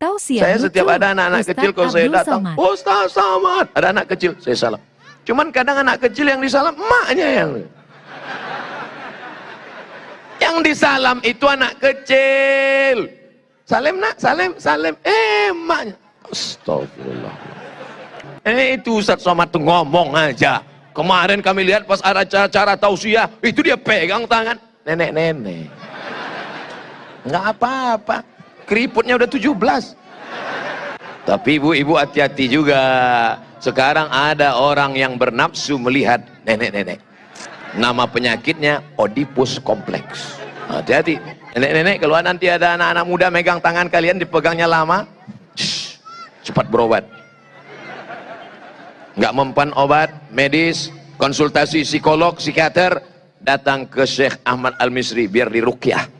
Tausiah Saya setiap ada anak-anak kecil kalau saya datang. Ustaz Samad. Ada anak kecil, saya salam. Cuman kadang anak kecil yang disalam, emaknya yang. Yang disalam itu anak kecil. Salim nak, salim, salim. Eh, emaknya. Astagfirullah. Eh, itu Ustaz Somad tuh ngomong aja. Kemarin kami lihat pas ada acara-acara tausiah, itu dia pegang tangan nenek-nenek. Enggak apa-apa. Keriputnya udah 17. Tapi ibu-ibu hati-hati juga. Sekarang ada orang yang bernafsu melihat nenek-nenek. Nama penyakitnya Oedipus kompleks. Hati-hati. Nenek-nenek kalau nanti ada anak-anak muda megang tangan kalian dipegangnya lama, shh, cepat berobat. Nggak mempan obat medis, konsultasi psikolog, psikiater, datang ke Syekh Ahmad Al-Misri biar dirukyah.